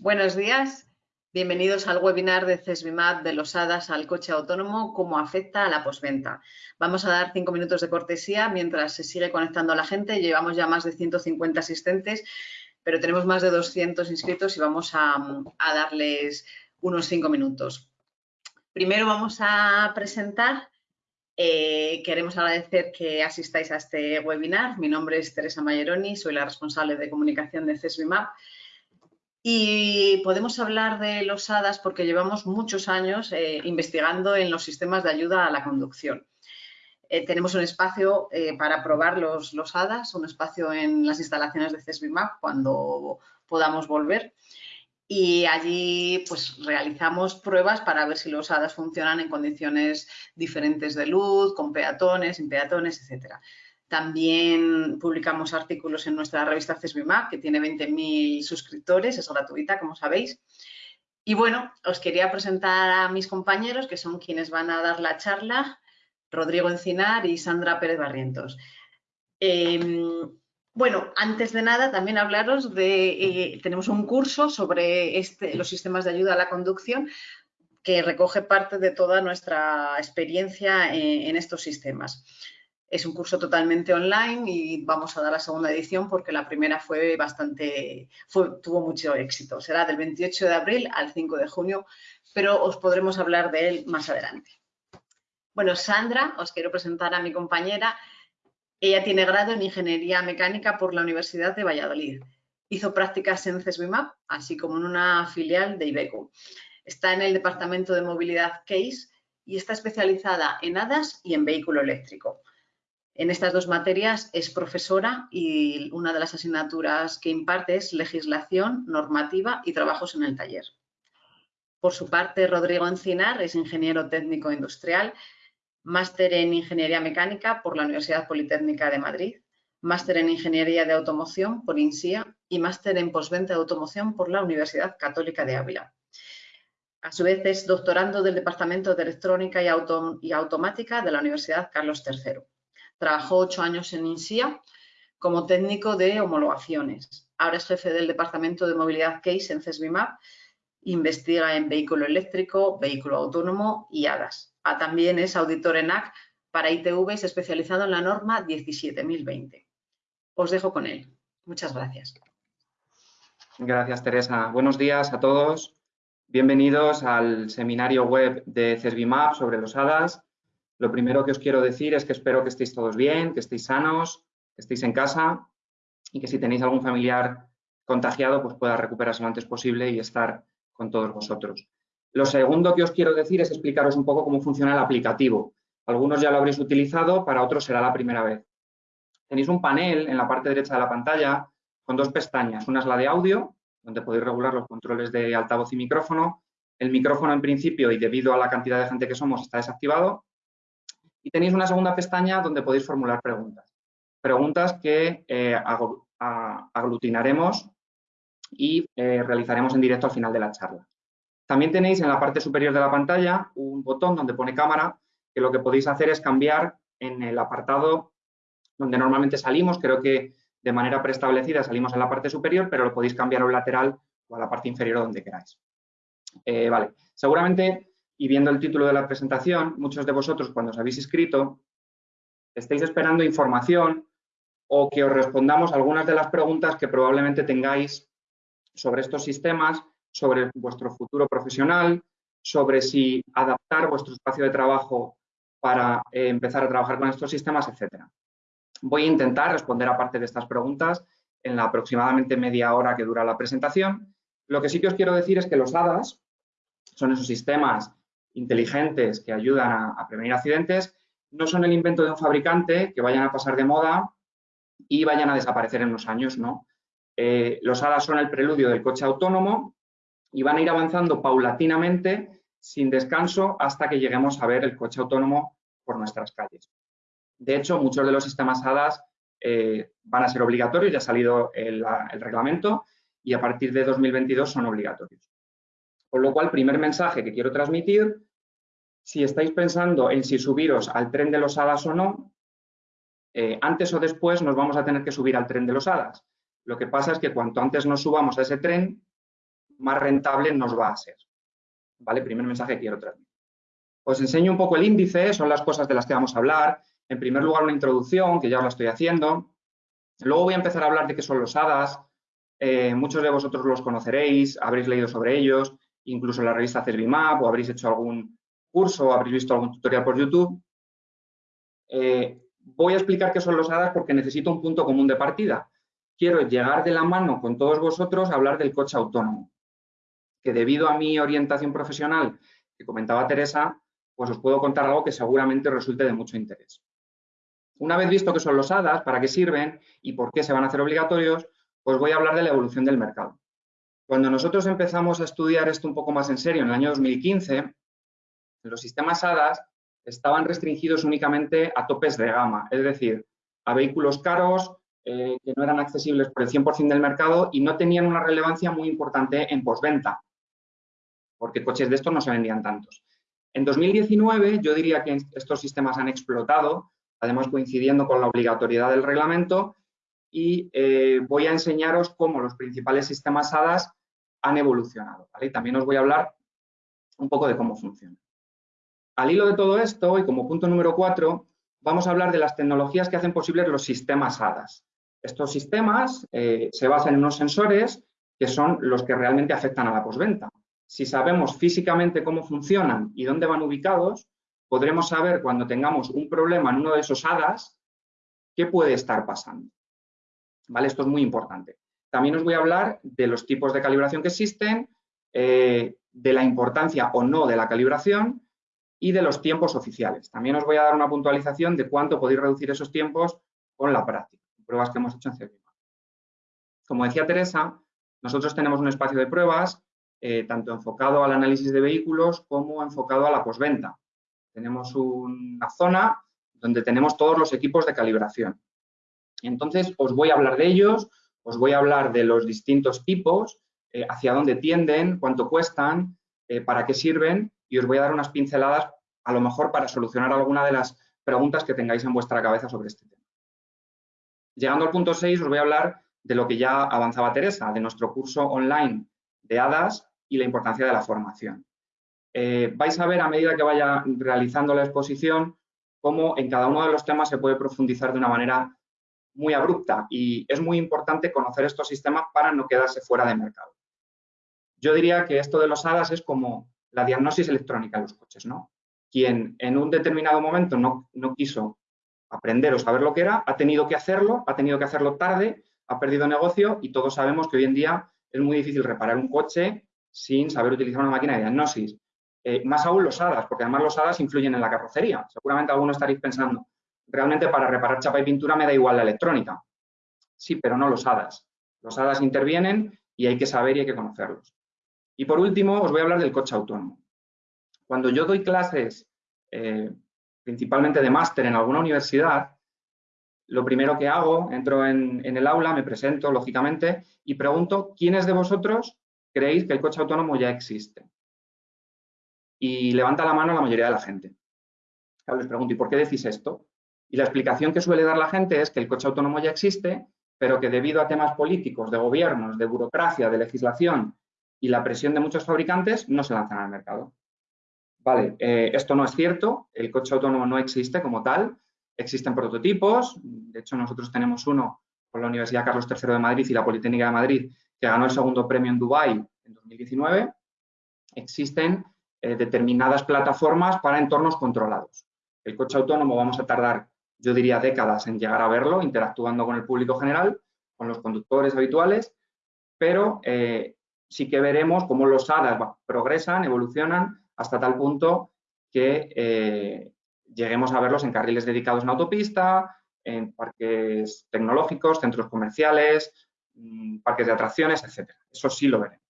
Buenos días, bienvenidos al webinar de CESBIMAP de los HADAS al coche autónomo, cómo afecta a la posventa. Vamos a dar cinco minutos de cortesía mientras se sigue conectando la gente. Llevamos ya más de 150 asistentes, pero tenemos más de 200 inscritos y vamos a, darles unos cinco minutos. Primero vamos a presentar eh, queremos agradecer que asistáis a este webinar. Mi nombre es Teresa Mayeroni, soy la responsable de comunicación de CESBIMAP y podemos hablar de los HADAS porque llevamos muchos años eh, investigando en los sistemas de ayuda a la conducción. Eh, tenemos un espacio eh, para probar los, los HADAS, un espacio en las instalaciones de CESBIMAP cuando podamos volver. Y allí pues realizamos pruebas para ver si los HADAS funcionan en condiciones diferentes de luz, con peatones, sin peatones, etcétera. También publicamos artículos en nuestra revista CESBIMAP, que tiene 20.000 suscriptores, es gratuita, como sabéis. Y bueno, os quería presentar a mis compañeros, que son quienes van a dar la charla, Rodrigo Encinar y Sandra Pérez Barrientos. Em, bueno, antes de nada, también hablaros de, eh, tenemos un curso sobre este, los sistemas de ayuda a la conducción que recoge parte de toda nuestra experiencia en estos sistemas. Es un curso totalmente online y vamos a dar la segunda edición porque la primera fue bastante, tuvo mucho éxito. Será del 28 de abril al 5 de junio, pero os podremos hablar de él más adelante. Bueno, Sandra, os quiero presentar a mi compañera. Ella tiene grado en Ingeniería Mecánica por la Universidad de Valladolid. Hizo prácticas en CESBIMAP, así como en una filial de Ibeco. Está en el Departamento de Movilidad CASE y está especializada en HADAS y en vehículo eléctrico. En estas dos materias es profesora y una de las asignaturas que imparte es legislación, normativa y trabajos en el taller. Por su parte, Rodrigo Encinar es ingeniero técnico industrial, máster en Ingeniería Mecánica por la Universidad Politécnica de Madrid, máster en Ingeniería de Automoción por INSIA y máster en postventa de automoción por la Universidad Católica de Ávila. A su vez es doctorando del Departamento de Electrónica y Automática de la Universidad Carlos III. Trabajó ocho años en INSIA como técnico de homologaciones. Ahora es jefe del Departamento de Movilidad CASE en CESBIMAP. Investiga en vehículo eléctrico, vehículo autónomo y HADAS. Ah, también es auditor en AC para ITVs especializado en la norma 17020. Os dejo con él. Muchas gracias. Gracias, Teresa. Buenos días a todos. Bienvenidos al seminario web de CESBIMAP sobre los HADAS. Lo primero que os quiero decir es que espero que estéis todos bien, que estéis sanos, que estéis en casa y que si tenéis algún familiar contagiado, pues pueda recuperarse lo antes posible y estar con todos vosotros. Lo segundo que os quiero decir es explicaros un poco cómo funciona el aplicativo. Algunos ya lo habréis utilizado, para otros será la primera vez. Tenéis un panel en la parte derecha de la pantalla con dos pestañas. Una es la de audio, donde podéis regular los controles de altavoz y micrófono. El micrófono en principio y debido a la cantidad de gente que somos está desactivado. Y tenéis una segunda pestaña donde podéis formular preguntas. Preguntas que eh, aglutinaremos y eh, realizaremos en directo al final de la charla. También tenéis en la parte superior de la pantalla un botón donde pone cámara, que lo que podéis hacer es cambiar en el apartado donde normalmente salimos, creo que de manera preestablecida salimos en la parte superior, pero lo podéis cambiar a un lateral o a la parte inferior donde queráis. Eh, vale, seguramente y viendo el título de la presentación, muchos de vosotros cuando os habéis inscrito estáis esperando información o que os respondamos algunas de las preguntas que probablemente tengáis sobre estos sistemas, sobre vuestro futuro profesional, sobre si adaptar vuestro espacio de trabajo para eh, empezar a trabajar con estos sistemas, etc. Voy a intentar responder a parte de estas preguntas en la aproximadamente media hora que dura la presentación. Lo que sí que os quiero decir es que los HADAS son esos sistemas inteligentes que ayudan a, prevenir accidentes no son el invento de un fabricante que vayan a pasar de moda y vayan a desaparecer en unos años, ¿no? Eh, los HADAS son el preludio del coche autónomo y van a ir avanzando paulatinamente, sin descanso, hasta que lleguemos a ver el coche autónomo por nuestras calles. De hecho, muchos de los sistemas HADAS eh, van a ser obligatorios, ya ha salido el reglamento y a partir de 2022 son obligatorios. Con lo cual, primer mensaje que quiero transmitir, si estáis pensando en si subiros al tren de los hadas o no, eh, antes o después nos vamos a tener que subir al tren de los hadas. Lo que pasa es que cuanto antes nos subamos a ese tren, más rentable nos va a ser. ¿Vale? Primer mensaje que quiero transmitir. Os enseño un poco el índice, son las cosas de las que vamos a hablar. En primer lugar, una introducción, que ya os la estoy haciendo. Luego voy a empezar a hablar de qué son los HADAS. Eh, muchos de vosotros los conoceréis, habréis leído sobre ellos, incluso en la revista CESBIMAP o habréis hecho algún curso o habréis visto algún tutorial por YouTube. Eh, voy a explicar qué son los HADAS porque necesito un punto común de partida. Quiero llegar de la mano con todos vosotros a hablar del coche autónomo, que debido a mi orientación profesional que comentaba Teresa, pues os puedo contar algo que seguramente resulte de mucho interés. Una vez visto qué son los HADAS, para qué sirven y por qué se van a hacer obligatorios, pues voy a hablar de la evolución del mercado. Cuando nosotros empezamos a estudiar esto un poco más en serio, en el año 2015, los sistemas HADAS estaban restringidos únicamente a topes de gama, es decir, a vehículos caros eh, que no eran accesibles por el 100% del mercado y no tenían una relevancia muy importante en postventa, porque coches de estos no se vendían tantos. En 2019 yo diría que estos sistemas han explotado, además coincidiendo con la obligatoriedad del reglamento, y eh, voy a enseñaros cómo los principales sistemas HADAS han evolucionado. Y también os voy a hablar un poco de cómo funciona. Al hilo de todo esto, y como punto número cuatro, vamos a hablar de las tecnologías que hacen posibles los sistemas HADAS. Estos sistemas eh, se basan en unos sensores que son los que realmente afectan a la posventa. Si sabemos físicamente cómo funcionan y dónde van ubicados, podremos saber cuando tengamos un problema en uno de esos HADAS qué puede estar pasando. Esto es muy importante. También os voy a hablar de los tipos de calibración que existen, eh, de la importancia o no de la calibración y de los tiempos oficiales. También os voy a dar una puntualización de cuánto podéis reducir esos tiempos con la práctica, pruebas que hemos hecho en CERVIMA. Como decía Teresa, nosotros tenemos un espacio de pruebas eh, tanto enfocado al análisis de vehículos como enfocado a la posventa. Tenemos una zona donde tenemos todos los equipos de calibración. Entonces, os voy a hablar de ellos, os voy a hablar de los distintos tipos, eh, hacia dónde tienden, cuánto cuestan, eh, para qué sirven y os voy a dar unas pinceladas a lo mejor para solucionar alguna de las preguntas que tengáis en vuestra cabeza sobre este tema. Llegando al punto 6 os voy a hablar de lo que ya avanzaba Teresa, de nuestro curso online de HADAS y la importancia de la formación. Eh, vais a ver a medida que vaya realizando la exposición cómo en cada uno de los temas se puede profundizar de una manera muy abrupta y es muy importante conocer estos sistemas para no quedarse fuera de mercado. Yo diría que esto de los HADAS es como la diagnosis electrónica de los coches, ¿no? Quien en un determinado momento no, no quiso aprender o saber lo que era, ha tenido que hacerlo, ha tenido que hacerlo tarde, ha perdido negocio y todos sabemos que hoy en día es muy difícil reparar un coche sin saber utilizar una máquina de diagnosis. Eh, más aún los HADAS, porque además los HADAS influyen en la carrocería. Seguramente algunos estaréis pensando, realmente para reparar chapa y pintura me da igual la electrónica. Sí, pero no los HADAS. Los HADAS intervienen y hay que saber y hay que conocerlos. Y por último, os voy a hablar del coche autónomo. Cuando yo doy clases, eh, principalmente de máster en alguna universidad, lo primero que hago, entro en, el aula, me presento, lógicamente, y pregunto, ¿quiénes de vosotros creéis que el coche autónomo ya existe? Y levanta la mano la mayoría de la gente. les pregunto, ¿y por qué decís esto? Y la explicación que suele dar la gente es que el coche autónomo ya existe, pero que debido a temas políticos, de gobiernos, de burocracia, de legislación y la presión de muchos fabricantes no se lanzan al mercado. Vale, eh, esto no es cierto, el coche autónomo no existe como tal, existen prototipos, de hecho nosotros tenemos uno con la Universidad Carlos III de Madrid y la Politécnica de Madrid que ganó el segundo premio en Dubái en 2019. Existen eh, determinadas plataformas para entornos controlados. El coche autónomo vamos a tardar, yo diría, décadas en llegar a verlo, interactuando con el público general, con los conductores habituales, pero eh, sí que veremos cómo los HADAS progresan, evolucionan hasta tal punto que eh, lleguemos a verlos en carriles dedicados en autopista, en parques tecnológicos, centros comerciales, mm, parques de atracciones, etc. Eso sí lo veremos.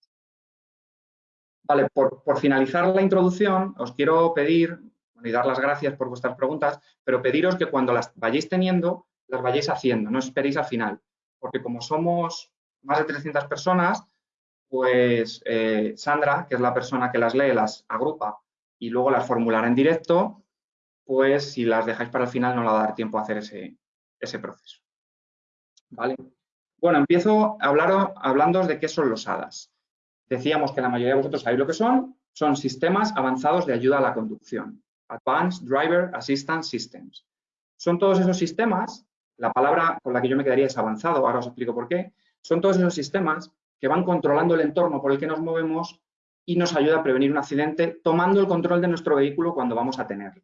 Vale, por, finalizar la introducción, os quiero pedir, y dar las gracias por vuestras preguntas, pero pediros que cuando las vayáis teniendo, las vayáis haciendo, no esperéis al final, porque como somos más de 300 personas, pues eh, Sandra, que es la persona que las lee, las agrupa y luego las formulará en directo, pues si las dejáis para el final no le va a dar tiempo a hacer ese, ese proceso. ¿Vale? Bueno, empiezo hablando de qué son los HADAS. decíamos que la mayoría de vosotros sabéis lo que son, son sistemas avanzados de ayuda a la conducción. Advanced Driver Assistance Systems. Son todos esos sistemas, la palabra con la que yo me quedaría es avanzado, ahora os explico por qué, son todos esos sistemas que van controlando el entorno por el que nos movemos y nos ayuda a prevenir un accidente tomando el control de nuestro vehículo cuando vamos a tenerlo.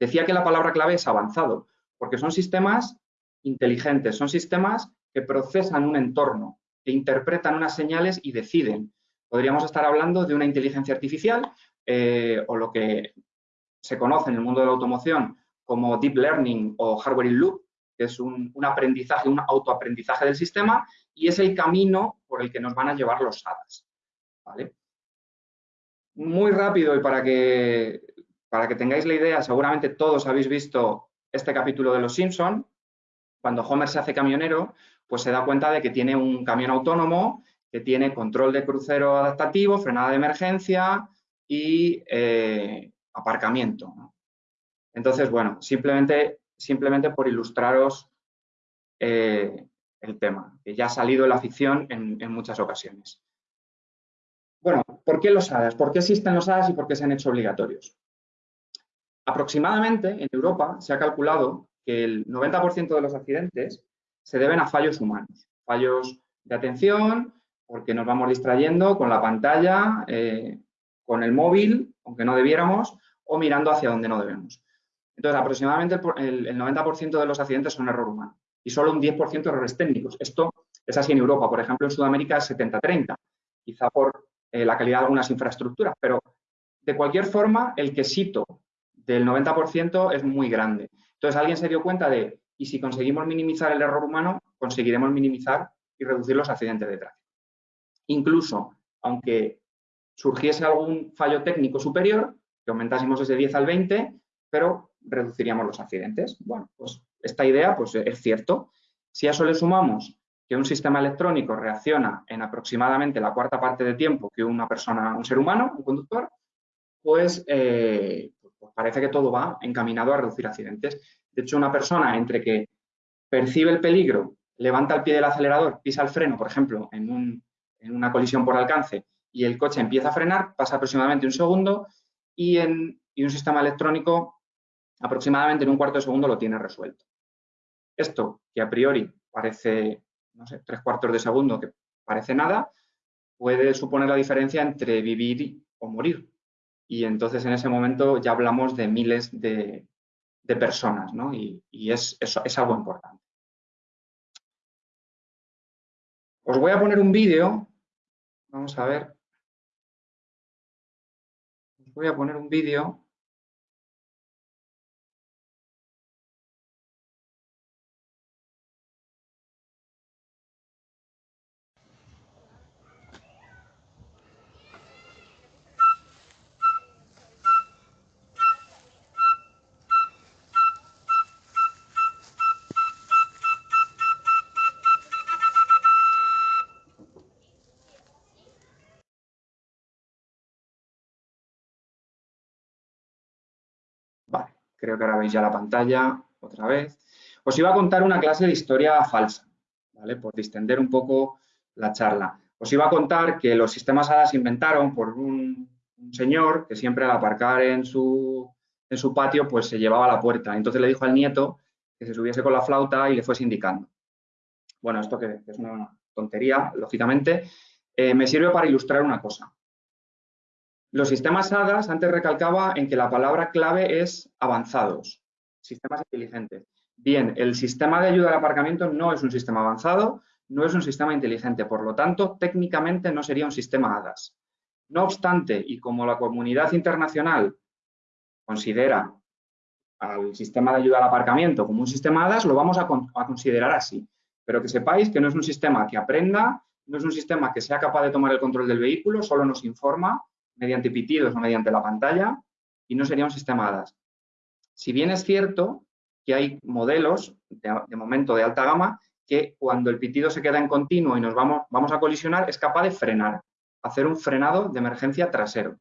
Decía que la palabra clave es avanzado, porque son sistemas inteligentes, son sistemas que procesan un entorno, que interpretan unas señales y deciden. Podríamos estar hablando de una inteligencia artificial eh, o lo que se conoce en el mundo de la automoción como deep learning o hardware in loop, que es un, aprendizaje, un autoaprendizaje del sistema y es el camino por el que nos van a llevar los SADAS. Muy rápido y para que, para que tengáis la idea, seguramente todos habéis visto este capítulo de Los Simpson, cuando Homer se hace camionero, pues se da cuenta de que tiene un camión autónomo que tiene control de crucero adaptativo, frenada de emergencia y eh, aparcamiento. Entonces, bueno, simplemente, simplemente por ilustraros eh, el tema, que ya ha salido la ficción en, en, muchas ocasiones. Bueno, ¿por qué los HADAS? ¿Por qué existen los HADAS y por qué se han hecho obligatorios? Aproximadamente en Europa se ha calculado que el 90% de los accidentes se deben a fallos humanos, fallos de atención, porque nos vamos distrayendo con la pantalla, eh, con el móvil, aunque no debiéramos, o mirando hacia donde no debemos. Entonces, aproximadamente el, 90% de los accidentes son error humano y solo un 10% errores técnicos. Esto es así en Europa. Por ejemplo, en Sudamérica es 70-30, quizá por eh, la calidad de algunas infraestructuras, pero de cualquier forma, el quesito del 90% es muy grande. Entonces, alguien se dio cuenta de, y si conseguimos minimizar el error humano, conseguiremos minimizar y reducir los accidentes de tráfico. Incluso, aunque surgiese algún fallo técnico superior, que aumentásemos ese 10 al 20, pero reduciríamos los accidentes. Bueno, pues esta idea pues, es cierto. Si a eso le sumamos que un sistema electrónico reacciona en aproximadamente la cuarta parte de tiempo que una persona, un ser humano, un conductor, pues, eh, pues parece que todo va encaminado a reducir accidentes. De hecho, una persona entre que percibe el peligro, levanta el pie del acelerador, pisa el freno, por ejemplo, en, en una colisión por alcance, y el coche empieza a frenar, pasa aproximadamente un segundo, y un sistema electrónico aproximadamente en un cuarto de segundo lo tiene resuelto. Esto, que a priori parece, no sé, tres cuartos de segundo, que parece nada, puede suponer la diferencia entre vivir o morir. Y entonces en ese momento ya hablamos de miles de, personas, ¿no? Y, es, es algo importante. Os voy a poner un vídeo, vamos a ver. Voy a poner un vídeo Creo que ahora veis ya la pantalla otra vez. Os iba a contar una clase de historia falsa, ¿vale? Por distender un poco la charla. Os iba a contar que los sistemas HADA se inventaron por un, señor que siempre al aparcar en su, en su patio pues se llevaba a la puerta. Entonces le dijo al nieto que se subiese con la flauta y le fuese indicando. Bueno, esto que, es una tontería, lógicamente, eh, me sirve para ilustrar una cosa. Los sistemas HADAS, antes recalcaba en que la palabra clave es avanzados, sistemas inteligentes. Bien, el sistema de ayuda al aparcamiento no es un sistema avanzado, no es un sistema inteligente, por lo tanto, técnicamente no sería un sistema HADAS. No obstante, y como la comunidad internacional considera al sistema de ayuda al aparcamiento como un sistema HADAS, lo vamos a, a considerar así. Pero que sepáis que no es un sistema que aprenda, no es un sistema que sea capaz de tomar el control del vehículo, solo nos informa mediante pitidos o mediante la pantalla y no sería un. Si bien es cierto que hay modelos, de, momento de alta gama, que cuando el pitido se queda en continuo y nos vamos, vamos a colisionar, es capaz de frenar, hacer un frenado de emergencia trasero,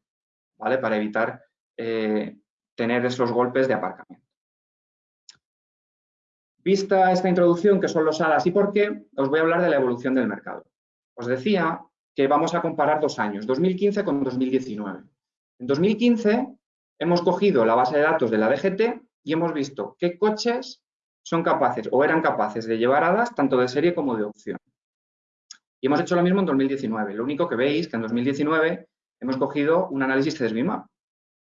¿vale? Para evitar eh, tener esos golpes de aparcamiento. Vista esta introducción, que son los HADAS y por qué, os voy a hablar de la evolución del mercado. Os decía que vamos a comparar dos años, 2015 con 2019. En 2015 hemos cogido la base de datos de la DGT y hemos visto qué coches son capaces o eran capaces de llevar hadas tanto de serie como de opción. Y hemos hecho lo mismo en 2019. Lo único que veis que en 2019 hemos cogido un análisis CESBIMAP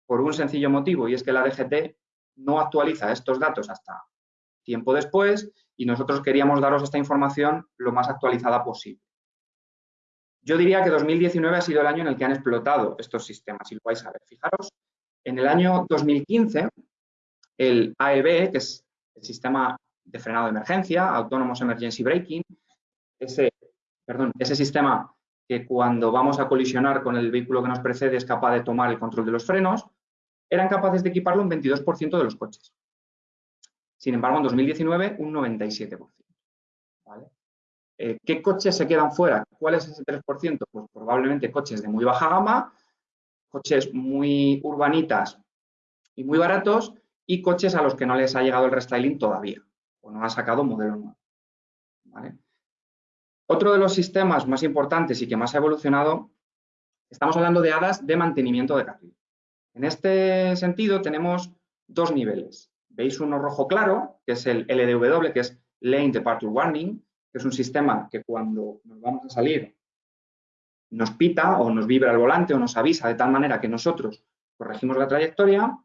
por un sencillo motivo y es que la DGT no actualiza estos datos hasta tiempo después y nosotros queríamos daros esta información lo más actualizada posible. Yo diría que 2019 ha sido el año en el que han explotado estos sistemas y lo vais a ver. Fijaros, en el año 2015, el AEB, que es el sistema de frenado de emergencia, Autonomous Emergency Braking, ese, sistema que cuando vamos a colisionar con el vehículo que nos precede es capaz de tomar el control de los frenos, eran capaces de equiparlo un 22% de los coches. Sin embargo, en 2019, un 97%. Eh, ¿Qué coches se quedan fuera? ¿Cuál es ese 3%? Pues probablemente coches de muy baja gama, coches muy urbanitas y muy baratos y coches a los que no les ha llegado el restyling todavía o no ha sacado modelo nuevo. Otro de los sistemas más importantes y que más ha evolucionado, estamos hablando de hadas de mantenimiento de carril. En este sentido tenemos dos niveles. Veis uno rojo claro, que es el LDW, que es Lane Departure Warning, que es un sistema que cuando nos vamos a salir nos pita o nos vibra el volante o nos avisa de tal manera que nosotros corregimos la trayectoria.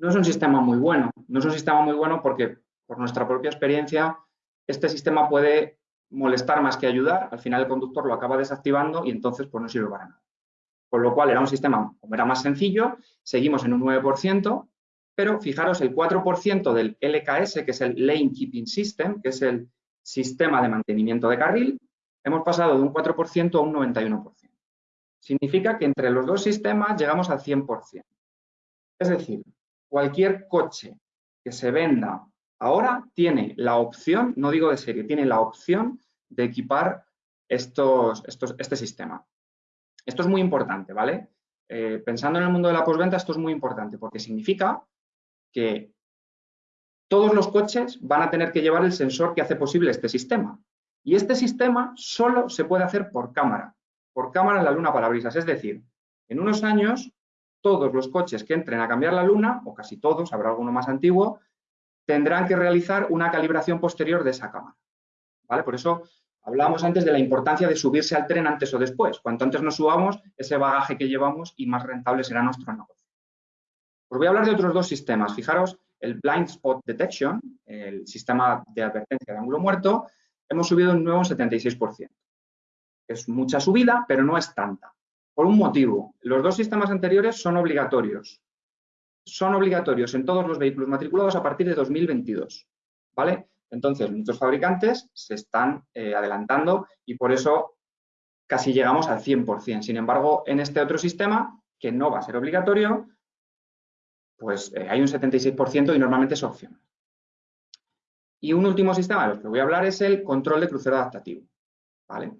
No es un sistema muy bueno. No es un sistema muy bueno porque, por nuestra propia experiencia, este sistema puede molestar más que ayudar. Al final el conductor lo acaba desactivando y entonces pues, no sirve para nada. Con lo cual era un sistema, como era más sencillo, seguimos en un 9%, pero fijaros el 4% del LKS, que es el Lane Keeping System, que es el sistema de mantenimiento de carril, hemos pasado de un 4% a un 91%. Significa que entre los dos sistemas llegamos al 100%. Es decir, cualquier coche que se venda ahora tiene la opción, no digo de serie, tiene la opción de equipar este sistema. Esto es muy importante, ¿vale? Eh, pensando en el mundo de la postventa, esto es muy importante porque significa que todos los coches van a tener que llevar el sensor que hace posible este sistema. Y este sistema solo se puede hacer por cámara, por cámara en la luna parabrisas. Es decir, en unos años, todos los coches que entren a cambiar la luna, o casi todos, habrá alguno más antiguo, tendrán que realizar una calibración posterior de esa cámara. ¿Vale? Por eso Hablábamos antes de la importancia de subirse al tren antes o después. Cuanto antes nos subamos, ese bagaje que llevamos y más rentable será nuestro negocio. Os voy a hablar de otros dos sistemas. Fijaros, el Blind Spot Detection, el sistema de advertencia de ángulo muerto, hemos subido un nuevo 76%. Es mucha subida, pero no es tanta. Por un motivo, los dos sistemas anteriores son obligatorios. Son obligatorios en todos los vehículos matriculados a partir de 2022. ¿Vale? Entonces, muchos fabricantes se están eh, adelantando y por eso casi llegamos al 100%. Sin embargo, en este otro sistema, que no va a ser obligatorio, pues eh, hay un 76% y normalmente es opcional. Y un último sistema de los que voy a hablar es el control de crucero adaptativo. ¿vale?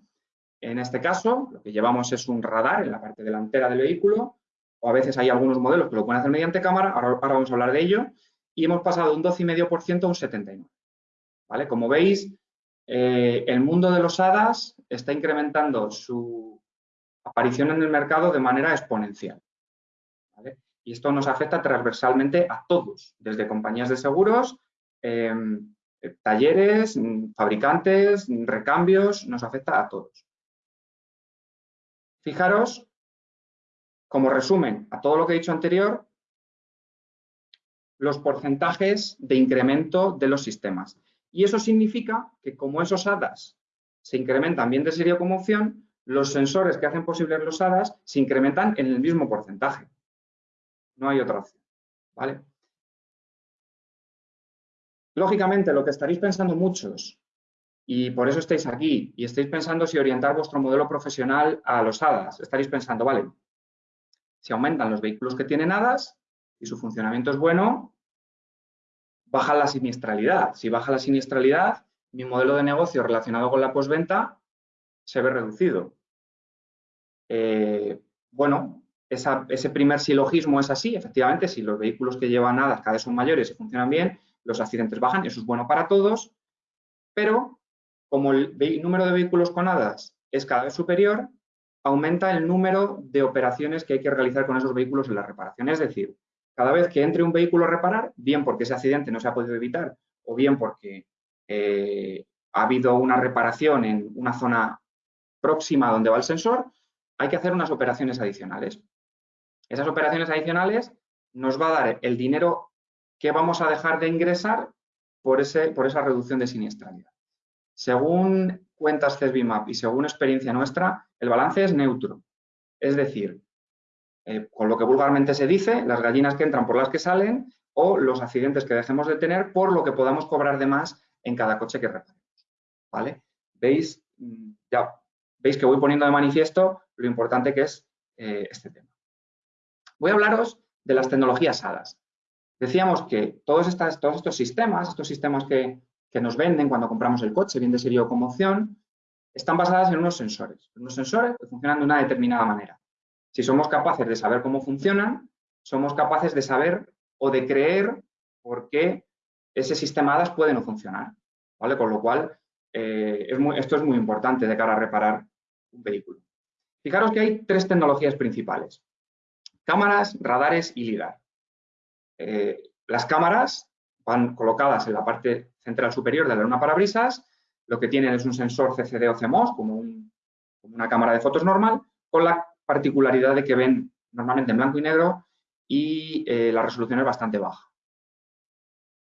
En este caso, lo que llevamos es un radar en la parte delantera del vehículo, o a veces hay algunos modelos que lo pueden hacer mediante cámara, ahora, vamos a hablar de ello, y hemos pasado de un 12,5% a un 79%. Como veis, eh, el mundo de los HADAS está incrementando su aparición en el mercado de manera exponencial. Y esto nos afecta transversalmente a todos, desde compañías de seguros, em, talleres, fabricantes, recambios, nos afecta a todos. Fijaros, como resumen a todo lo que he dicho anterior, los porcentajes de incremento de los sistemas. Y eso significa que como esos HADAS se incrementan bien de serie como opción, los sensores que hacen posibles los HADAS se incrementan en el mismo porcentaje. No hay otra opción. ¿vale? Lógicamente, lo que estaréis pensando muchos, y por eso estáis aquí, y estáis pensando si orientar vuestro modelo profesional a los HADAS, estaréis pensando, vale, si aumentan los vehículos que tienen HADAS y su funcionamiento es bueno, baja la siniestralidad. Si baja la siniestralidad, mi modelo de negocio relacionado con la postventa se ve reducido. Eh, bueno, ese primer silogismo es así, efectivamente, si los vehículos que llevan hadas cada vez son mayores y funcionan bien, los accidentes bajan, eso es bueno para todos, pero como el número de vehículos con hadas es cada vez superior, aumenta el número de operaciones que hay que realizar con esos vehículos en la reparación. Es decir, cada vez que entre un vehículo a reparar, bien porque ese accidente no se ha podido evitar o bien porque eh, ha habido una reparación en una zona próxima donde va el sensor, hay que hacer unas operaciones adicionales. Esas operaciones adicionales nos va a dar el dinero que vamos a dejar de ingresar por, ese, por esa reducción de siniestralidad. Según cuentas CESBIMAP y según experiencia nuestra, el balance es neutro. Es decir, eh, con lo que vulgarmente se dice, las gallinas que entran por las que salen o los accidentes que dejemos de tener por lo que podamos cobrar de más en cada coche que reparemos. ¿Vale? ¿Veis? Mm, ya veis que voy poniendo de manifiesto lo importante que es eh, este tema. Voy a hablaros de las tecnologías HADAS. Decíamos que todos, estos sistemas, estos sistemas que, nos venden cuando compramos el coche, bien de serie o como opción, están basadas en unos sensores. Unos sensores que funcionan de una determinada manera. Si somos capaces de saber cómo funcionan, somos capaces de saber o de creer por qué ese sistema HADAS puede no funcionar. ¿vale? Con lo cual, eh, esto es muy importante de cara a reparar un vehículo. Fijaros que hay tres tecnologías principales. Cámaras, radares y LIDAR. Eh, las cámaras van colocadas en la parte central superior de la luna parabrisas. Lo que tienen es un sensor CCD o CMOS, como, una cámara de fotos normal, con la particularidad de que ven normalmente en blanco y negro y eh, la resolución es bastante baja.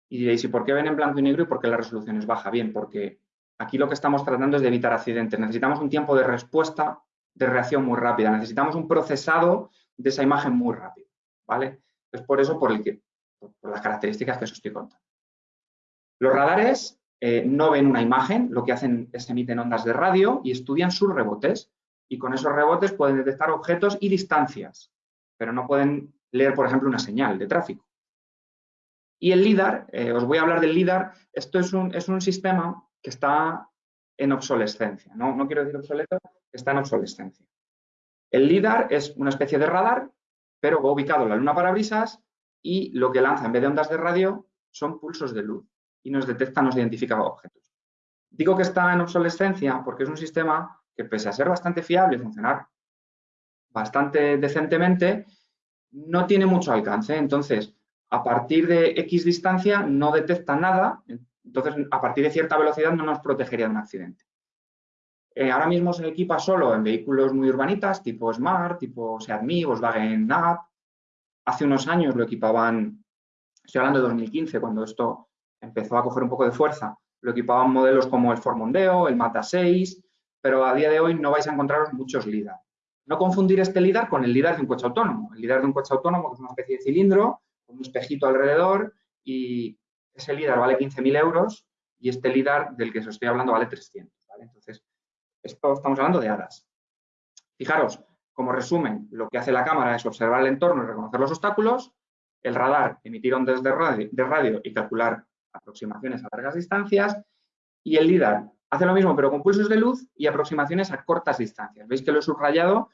Y diréis, ¿y por qué ven en blanco y negro y por qué la resolución es baja? Bien, porque aquí lo que estamos tratando es de evitar accidentes. Necesitamos un tiempo de respuesta, de reacción muy rápida. Necesitamos un procesado de esa imagen muy rápido, ¿vale? Es por eso por, el que, por las características que os estoy contando. Los radares eh, no ven una imagen, lo que hacen es emiten ondas de radio y estudian sus rebotes. Y con esos rebotes pueden detectar objetos y distancias, pero no pueden leer, por ejemplo, una señal de tráfico. Y el LIDAR, eh, os voy a hablar del LIDAR, esto es un, es un sistema que está en obsolescencia, ¿no? no quiero decir obsoleto, está en obsolescencia. El LIDAR es una especie de radar, pero va ubicado en la luna parabrisas y lo que lanza en vez de ondas de radio son pulsos de luz y nos detecta, nos identifica objetos. Digo que está en obsolescencia porque es un sistema que pese a ser bastante fiable y funcionar bastante decentemente, no tiene mucho alcance. Entonces, a partir de X distancia no detecta nada, entonces a partir de cierta velocidad no nos protegería de un accidente. Eh, ahora mismo se equipa solo en vehículos muy urbanitas, tipo Smart, tipo Seat Mii, Volkswagen Up. Hace unos años lo equipaban, estoy hablando de 2015, cuando esto empezó a coger un poco de fuerza, lo equipaban modelos como el Ford Mondeo, el Mata 6, pero a día de hoy no vais a encontraros muchos LIDAR. No confundir este LIDAR con el LIDAR de un coche autónomo. El LIDAR de un coche autónomo es una especie de cilindro con un espejito alrededor y ese LIDAR vale 15.000 euros y este LIDAR del que os estoy hablando vale 300. Entonces, esto estamos hablando de hadas. Fijaros, como resumen, lo que hace la cámara es observar el entorno y reconocer los obstáculos, el radar emitir ondas de radio, de radio y calcular aproximaciones a largas distancias y el LIDAR hace lo mismo pero con pulsos de luz y aproximaciones a cortas distancias. Veis que lo he subrayado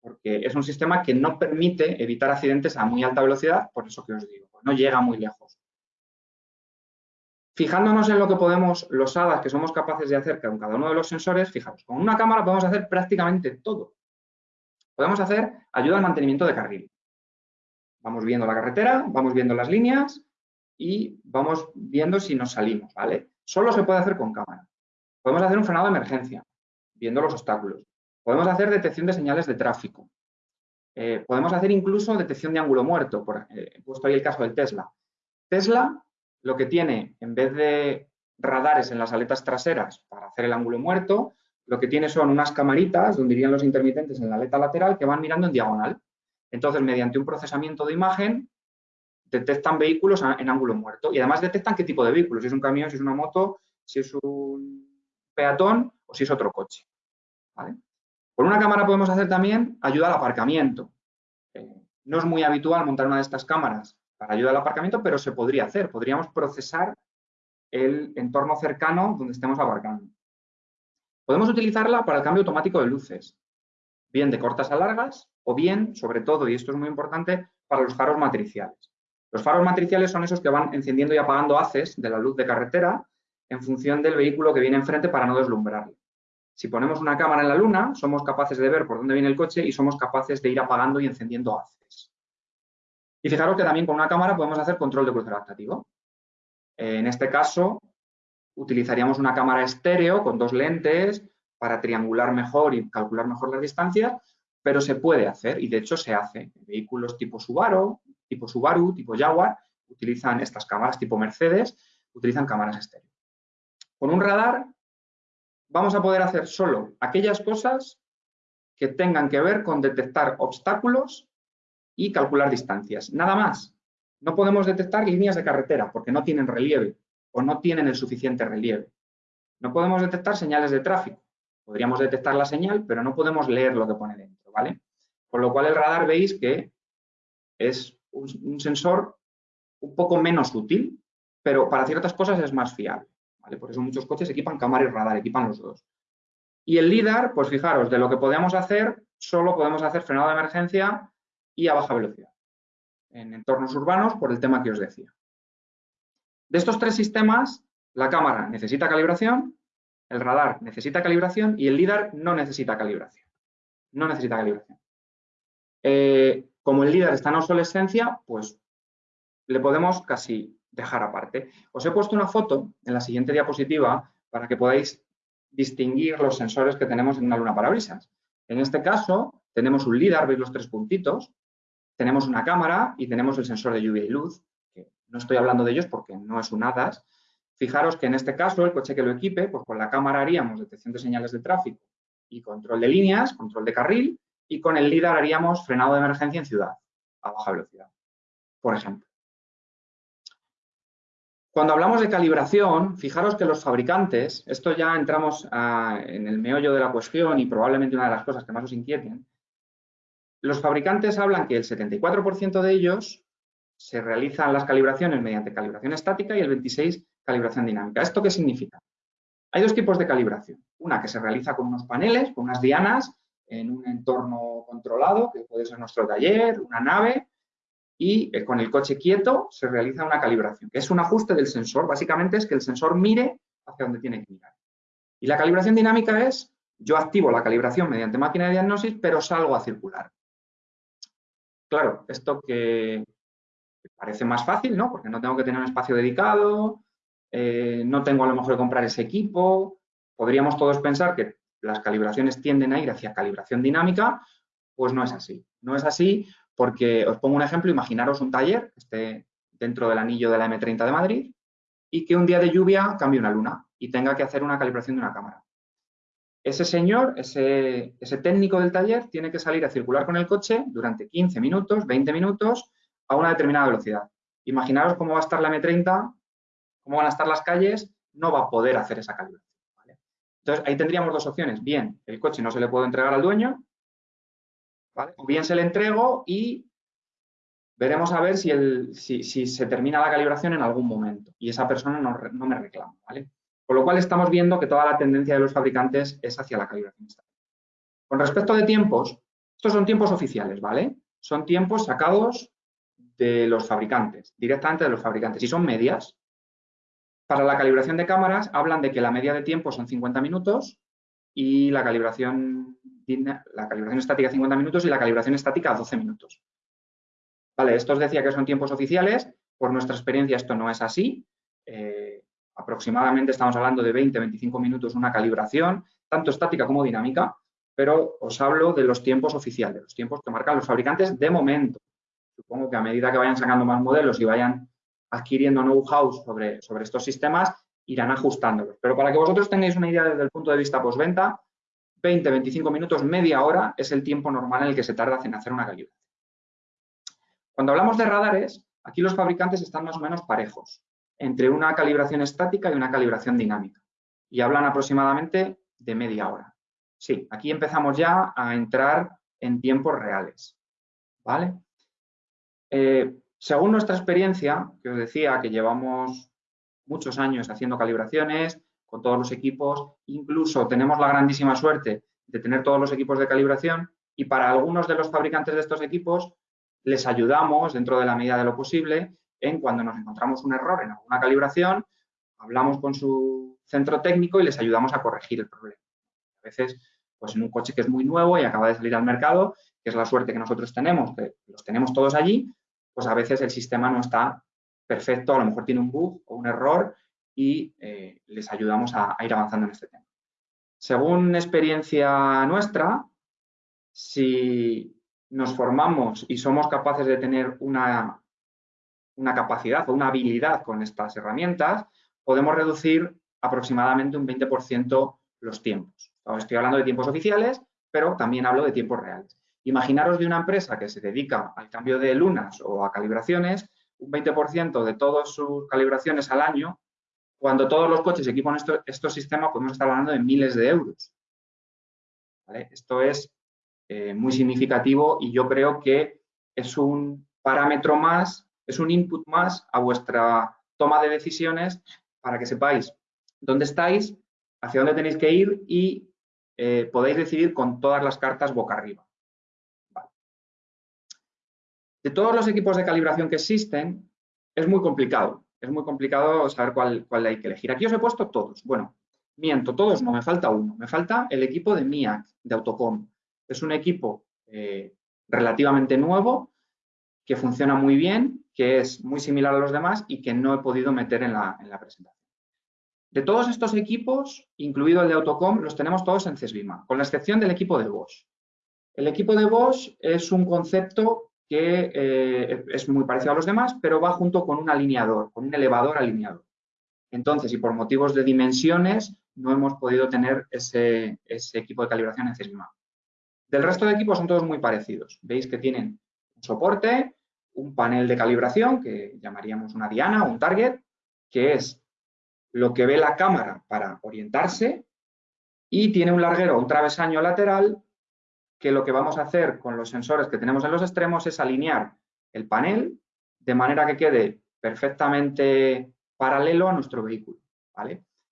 porque es un sistema que no permite evitar accidentes a muy alta velocidad, por eso que os digo, no llega muy lejos. Fijándonos en lo que podemos, los HADAS que somos capaces de hacer con cada uno de los sensores, fijaros, con una cámara podemos hacer prácticamente todo. Podemos hacer ayuda al mantenimiento de carril. Vamos viendo la carretera, vamos viendo las líneas y vamos viendo si nos salimos, ¿vale? Solo se puede hacer con cámara. Podemos hacer un frenado de emergencia, viendo los obstáculos. Podemos hacer detección de señales de tráfico. Eh, podemos hacer incluso detección de ángulo muerto. Eh, he puesto ahí el caso del Tesla. Tesla lo que tiene, en vez de radares en las aletas traseras para hacer el ángulo muerto, lo que tiene son unas camaritas, donde irían los intermitentes en la aleta lateral, que van mirando en diagonal. Entonces, mediante un procesamiento de imagen, detectan vehículos en ángulo muerto y además detectan qué tipo de vehículo, si es un camión, si es una moto, si es un peatón o si es otro coche. Con una cámara podemos hacer también ayuda al aparcamiento. Eh, no es muy habitual montar una de estas cámaras para ayuda al aparcamiento, pero se podría hacer. Podríamos procesar el entorno cercano donde estemos aparcando. Podemos utilizarla para el cambio automático de luces, bien de cortas a largas o bien, sobre todo, y esto es muy importante, para los faros matriciales. Los faros matriciales son esos que van encendiendo y apagando haces de la luz de carretera en función del vehículo que viene enfrente para no deslumbrarlo. Si ponemos una cámara en la luna, somos capaces de ver por dónde viene el coche y somos capaces de ir apagando y encendiendo haces. Y fijaros que también con una cámara podemos hacer control de crucero adaptativo. En este caso, utilizaríamos una cámara estéreo con dos lentes para triangular mejor y calcular mejor las distancias, pero se puede hacer y de hecho se hace. Vehículos tipo Subaru, tipo Subaru, tipo Jaguar, utilizan estas cámaras tipo Mercedes, utilizan cámaras estéreo. Con un radar vamos a poder hacer solo aquellas cosas que tengan que ver con detectar obstáculos y calcular distancias. Nada más. No podemos detectar líneas de carretera porque no tienen relieve o no tienen el suficiente relieve. No podemos detectar señales de tráfico. Podríamos detectar la señal, pero no podemos leer lo que pone dentro, ¿vale? Con lo cual el radar veis que es un, sensor un poco menos útil, pero para ciertas cosas es más fiable. Por eso muchos coches equipan cámara y radar, equipan los dos. Y el LIDAR, pues fijaros, de lo que podemos hacer, solo podemos hacer frenado de emergencia y a baja velocidad en entornos urbanos por el tema que os decía. De estos tres sistemas, la cámara necesita calibración, el radar necesita calibración y el LIDAR no necesita calibración. No necesita calibración. Eh, como el LIDAR está en obsolescencia, pues le podemos casi dejar aparte. Os he puesto una foto en la siguiente diapositiva para que podáis distinguir los sensores que tenemos en una luna parabrisas. En este caso, tenemos un LIDAR, veis los tres puntitos, tenemos una cámara y tenemos el sensor de lluvia y luz, que no estoy hablando de ellos porque no es un ADAS. Fijaros que en este caso, el coche que lo equipe, pues con la cámara haríamos detección de señales de tráfico y control de líneas, control de carril, y con el LIDAR haríamos frenado de emergencia en ciudad, a baja velocidad, por ejemplo. Cuando hablamos de calibración, fijaros que los fabricantes, esto ya entramos en el meollo de la cuestión y probablemente una de las cosas que más os inquieten, los fabricantes hablan que el 74% de ellos se realizan las calibraciones mediante calibración estática y el 26% calibración dinámica. ¿Esto qué significa? Hay dos tipos de calibración. Una que se realiza con unos paneles, con unas dianas, en un entorno controlado, que puede ser nuestro taller, una nave, y eh, con el coche quieto se realiza una calibración, que es un ajuste del sensor. Básicamente es que el sensor mire hacia donde tiene que mirar. Y la calibración dinámica es, yo activo la calibración mediante máquina de diagnosis, pero salgo a circular. Claro, esto que parece más fácil, ¿no? Porque no tengo que tener un espacio dedicado, eh, no tengo a lo mejor que comprar ese equipo. Podríamos todos pensar que las calibraciones tienden a ir hacia calibración dinámica, pues no es así. No es así porque os pongo un ejemplo, imaginaros un taller que esté dentro del anillo de la M30 de Madrid y que un día de lluvia cambie una luna y tenga que hacer una calibración de una cámara. Ese señor, ese, ese técnico del taller, tiene que salir a circular con el coche durante 15 minutos, 20 minutos, a una determinada velocidad. Imaginaros cómo va a estar la M30, cómo van a estar las calles, no va a poder hacer esa calibración. Entonces, ahí tendríamos dos opciones. Bien, el coche no se le puede entregar al dueño o bien se le entrego y veremos a ver si, el, si, se termina la calibración en algún momento y esa persona no, no, me reclama. ¿vale? Con lo cual estamos viendo que toda la tendencia de los fabricantes es hacia la calibración estática. Con respecto de tiempos, estos son tiempos oficiales, ¿vale? Son tiempos sacados de los fabricantes, directamente de los fabricantes, y son medias. Para la calibración de cámaras hablan de que la media de tiempo son 50 minutos y la calibración la calibración estática 50 minutos y la calibración estática 12 minutos. Vale, esto os decía que son tiempos oficiales, por nuestra experiencia esto no es así. Eh, aproximadamente estamos hablando de 20-25 minutos una calibración, tanto estática como dinámica, pero os hablo de los tiempos oficiales, los tiempos que marcan los fabricantes de momento. Supongo que a medida que vayan sacando más modelos y vayan adquiriendo know-how sobre, sobre estos sistemas, irán ajustándolos. Pero para que vosotros tengáis una idea desde el punto de vista postventa, 20, 25 minutos, media hora es el tiempo normal en el que se tarda en hacer una calibración. Cuando hablamos de radares, aquí los fabricantes están más o menos parejos, entre una calibración estática y una calibración dinámica, y hablan aproximadamente de media hora. Sí, aquí empezamos ya a entrar en tiempos reales. ¿vale? Eh, según nuestra experiencia, que os decía que llevamos muchos años haciendo calibraciones, con todos los equipos. Incluso tenemos la grandísima suerte de tener todos los equipos de calibración y para algunos de los fabricantes de estos equipos les ayudamos dentro de la medida de lo posible en cuando nos encontramos un error en alguna calibración, hablamos con su centro técnico y les ayudamos a corregir el problema. A veces, pues en un coche que es muy nuevo y acaba de salir al mercado, que es la suerte que nosotros tenemos, que los tenemos todos allí, pues a veces el sistema no está perfecto, a lo mejor tiene un bug o un error y eh, les ayudamos a, ir avanzando en este tema. Según experiencia nuestra, si nos formamos y somos capaces de tener una, una capacidad o una habilidad con estas herramientas, podemos reducir aproximadamente un 20% los tiempos. estoy hablando de tiempos oficiales, pero también hablo de tiempos reales. Imaginaros de una empresa que se dedica al cambio de lunas o a calibraciones, un 20% de todas sus calibraciones al año, cuando todos los coches equipan estos sistemas, podemos estar hablando de miles de euros. Esto es eh, muy significativo y yo creo que es un parámetro más, es un input más a vuestra toma de decisiones para que sepáis dónde estáis, hacia dónde tenéis que ir y eh, podáis decidir con todas las cartas boca arriba. De todos los equipos de calibración que existen, es muy complicado. Es muy complicado saber cuál, cuál hay que elegir. Aquí os he puesto todos. Bueno, miento, todos no, me falta uno. Me falta el equipo de MIAC, de Autocom. Es un equipo eh, relativamente nuevo, que funciona muy bien, que es muy similar a los demás y que no he podido meter en la, en la presentación. De todos estos equipos, incluido el de Autocom, los tenemos todos en CESBIMA, con la excepción del equipo de Bosch. El equipo de Bosch es un concepto que eh, es muy parecido a los demás, pero va junto con un alineador, con un elevador alineador. Entonces, y por motivos de dimensiones, no hemos podido tener ese, equipo de calibración en CESBIMA. Del resto de equipos son todos muy parecidos. Veis que tienen un soporte, un panel de calibración, que llamaríamos una diana o un target, que es lo que ve la cámara para orientarse, y tiene un larguero, un travesaño lateral que lo que vamos a hacer con los sensores que tenemos en los extremos es alinear el panel de manera que quede perfectamente paralelo a nuestro vehículo.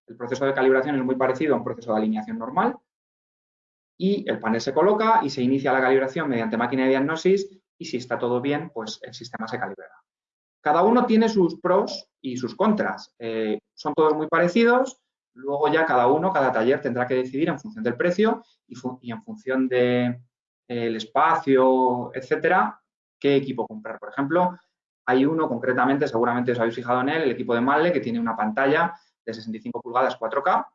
El proceso de calibración es muy parecido a un proceso de alineación normal y el panel se coloca y se inicia la calibración mediante máquina de diagnosis y si está todo bien, pues el sistema se calibrará. Cada uno tiene sus pros y sus contras. Eh, son todos muy parecidos, Luego ya cada uno, cada taller tendrá que decidir en función del precio y, en función del espacio, etcétera, qué equipo comprar. Por ejemplo, hay uno concretamente, seguramente os habéis fijado en él, el equipo de Malle, que tiene una pantalla de 65 pulgadas 4K,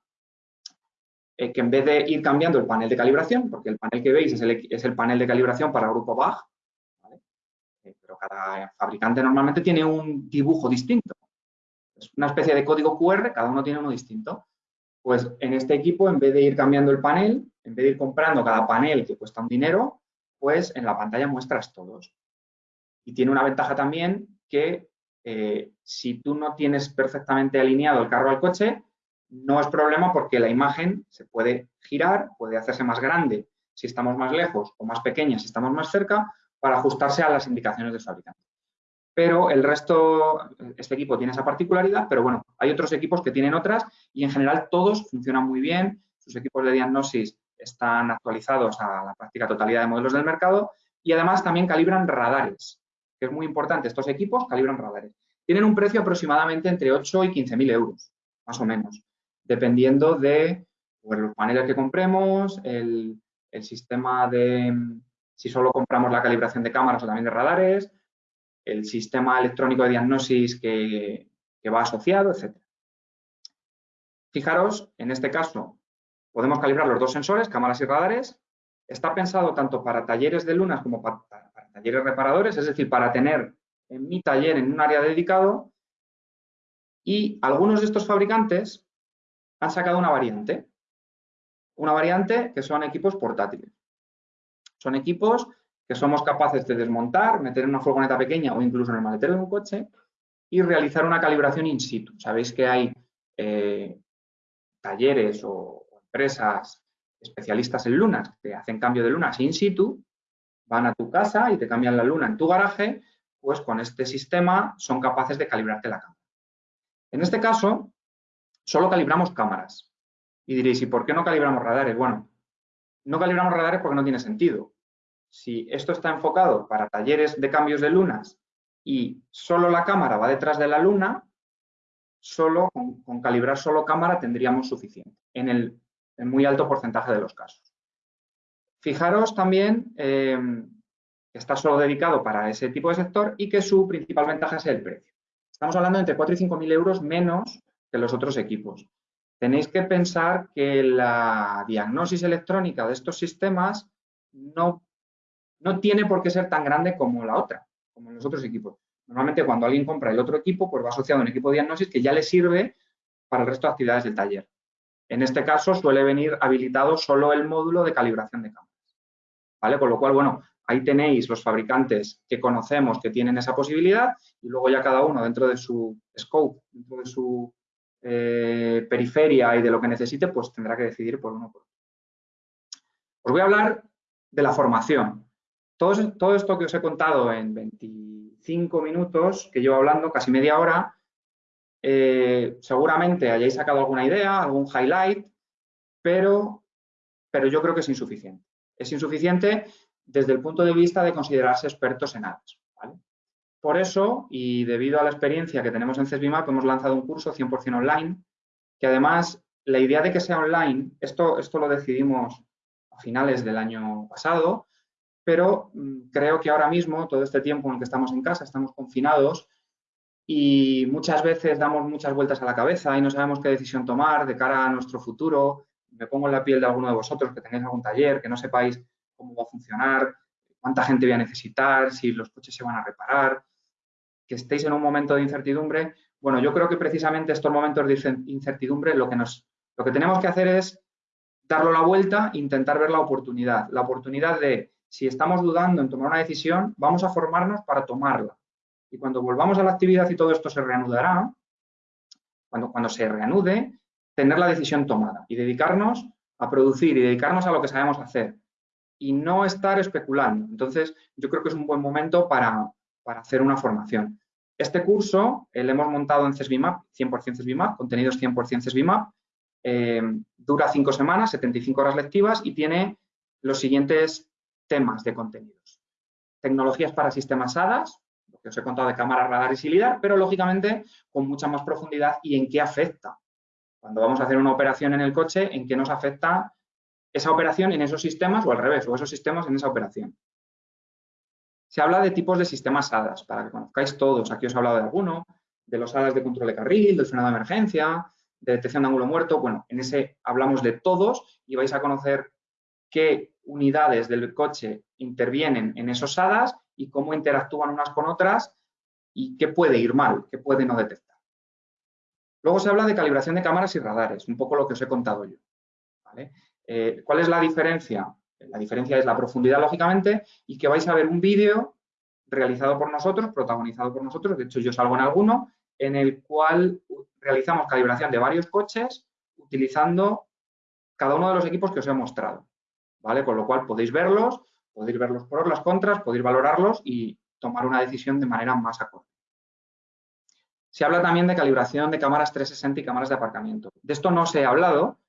eh, que en vez de ir cambiando el panel de calibración, porque el panel que veis es el, panel de calibración para grupo BAG, eh, cada fabricante normalmente tiene un dibujo distinto. Es una especie de código QR, cada uno tiene uno distinto. Pues en este equipo, en vez de ir cambiando el panel, en vez de ir comprando cada panel que cuesta un dinero, pues en la pantalla muestras todos. Y tiene una ventaja también que eh, si tú no tienes perfectamente alineado el carro al coche, no es problema porque la imagen se puede girar, puede hacerse más grande si estamos más lejos o más pequeña si estamos más cerca para ajustarse a las indicaciones del fabricante. Pero el resto, este equipo tiene esa particularidad, pero bueno, hay otros equipos que tienen otras y en general todos funcionan muy bien, sus equipos de diagnosis están actualizados a la práctica totalidad de modelos del mercado y además también calibran radares, que es muy importante, estos equipos calibran radares. Tienen un precio aproximadamente entre 8 y 15 mil euros, más o menos, dependiendo de pues, los paneles que compremos, el, el sistema de, si solo compramos la calibración de cámaras o también de radares, el sistema electrónico de diagnosis que, va asociado, etc. Fijaros, en este caso, podemos calibrar los dos sensores, cámaras y radares. Está pensado tanto para talleres de lunas como para, talleres reparadores, es decir, para tener en mi taller en un área dedicado. Y algunos de estos fabricantes han sacado una variante. Una variante que son equipos portátiles. Son equipos que somos capaces de desmontar, meter en una furgoneta pequeña o incluso en el maletero de un coche y realizar una calibración in situ. Sabéis que hay eh, talleres o, empresas especialistas en lunas que hacen cambio de lunas in situ, van a tu casa y te cambian la luna en tu garaje, pues con este sistema son capaces de calibrarte la cámara. En este caso, solo calibramos cámaras. Y diréis, ¿y por qué no calibramos radares? Bueno, no calibramos radares porque no tiene sentido si esto está enfocado para talleres de cambios de lunas y solo la cámara va detrás de la luna, solo con, calibrar solo cámara tendríamos suficiente. En el muy alto porcentaje de los casos. Fijaros también eh, que está solo dedicado para ese tipo de sector y que su principal ventaja es el precio. Estamos hablando de entre 4 y 5 mil euros menos que los otros equipos. Tenéis que pensar que la diagnosis electrónica de estos sistemas no, no tiene por qué ser tan grande como la otra, como los otros equipos. Normalmente cuando alguien compra el otro equipo, pues va asociado a un equipo de diagnosis que ya le sirve para el resto de actividades del taller. En este caso suele venir habilitado solo el módulo de calibración de cámaras. ¿Vale? Con lo cual, bueno, ahí tenéis los fabricantes que conocemos que tienen esa posibilidad y luego ya cada uno dentro de su scope, dentro de su eh, periferia y de lo que necesite, pues tendrá que decidir por uno por otro. Os voy a hablar de la formación. Todo, esto que os he contado en 25 minutos, que llevo hablando, casi media hora, eh, seguramente hayáis sacado alguna idea, algún highlight, pero, pero yo creo que es insuficiente. Es insuficiente desde el punto de vista de considerarse expertos en ads. Por eso, y debido a la experiencia que tenemos en CESBIMAP, hemos lanzado un curso 100% online, que además la idea de que sea online, esto, esto lo decidimos a finales del año pasado, pero mm, creo que ahora mismo, todo este tiempo en el que estamos en casa, estamos confinados, y muchas veces damos muchas vueltas a la cabeza y no sabemos qué decisión tomar de cara a nuestro futuro. Me pongo en la piel de alguno de vosotros que tengáis algún taller, que no sepáis cómo va a funcionar, cuánta gente voy a necesitar, si los coches se van a reparar, que estéis en un momento de incertidumbre. Bueno, yo creo que precisamente estos momentos de incertidumbre lo que, nos, lo que tenemos que hacer es darlo la vuelta e intentar ver la oportunidad. La oportunidad de, si estamos dudando en tomar una decisión, vamos a formarnos para tomarla y cuando volvamos a la actividad y todo esto se reanudará, cuando, cuando se reanude, tener la decisión tomada y dedicarnos a producir y dedicarnos a lo que sabemos hacer y no estar especulando. Entonces, yo creo que es un buen momento para, hacer una formación. Este curso eh, lo hemos montado en CESBIMAP, 100% CESBIMAP, contenidos 100% CESBIMAP, eh, dura cinco semanas, 75 horas lectivas y tiene los siguientes temas de contenidos. Tecnologías para sistemas HADAS, que os he contado de cámaras, radares y LIDAR, pero lógicamente con mucha más profundidad y en qué afecta. Cuando vamos a hacer una operación en el coche, en qué nos afecta esa operación en esos sistemas o al revés, o esos sistemas en esa operación. Se habla de tipos de sistemas HADAS, para que conozcáis todos. Aquí os he hablado de alguno, de los HADAS de control de carril, del frenado de emergencia, de detección de ángulo muerto. Bueno, en ese hablamos de todos y vais a conocer qué unidades del coche intervienen en esos HADAS y cómo interactúan unas con otras y qué puede ir mal, qué puede no detectar. Luego se habla de calibración de cámaras y radares, un poco lo que os he contado yo. Eh, ¿Cuál es la diferencia? La diferencia es la profundidad, lógicamente, y que vais a ver un vídeo realizado por nosotros, protagonizado por nosotros, de hecho yo salgo en alguno, en el cual realizamos calibración de varios coches utilizando cada uno de los equipos que os he mostrado. ¿Vale? Con lo cual podéis verlos podéis ver los pros, las contras, podéis valorarlos y tomar una decisión de manera más acorde. Se habla también de calibración de cámaras 360 y cámaras de aparcamiento. De esto no se ha hablado.